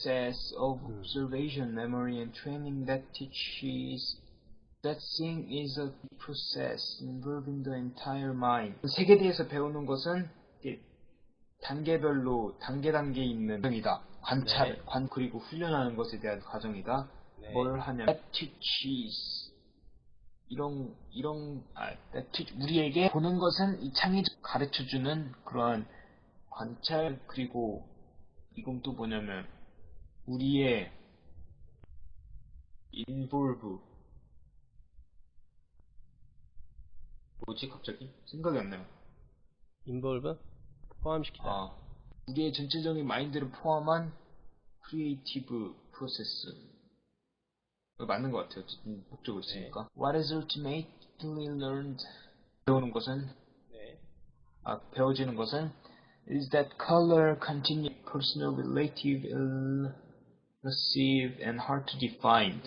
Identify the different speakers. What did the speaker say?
Speaker 1: process of observation, memory, and training that teaches that seeing is a process involving the entire mind. 세계에 대해서 배우는 것은 단계별로 단계 단계 있는 과정이다. 관찰,
Speaker 2: 네.
Speaker 1: 관 그리고 훈련하는 것에 대한 과정이다.
Speaker 2: 네.
Speaker 1: 뭘 하냐? That teaches 이런 이런 아, that teach, 우리에게 보는 것은 이 창의적 가르쳐주는 그러한 관찰 그리고 이건 또 뭐냐면 우리의 involve 뭐지 갑자기 생각이 안 나요.
Speaker 2: involve 포함시키다.
Speaker 1: 아, 우리의 전체적인 마인드를 포함한 creative process. 맞는 것 같아요. 목적을 있으니까. What is ultimately learned? 배우는 것은,
Speaker 2: 네.
Speaker 1: 아, 배워지는 것은 is that color continue personal relative massive and hard to define.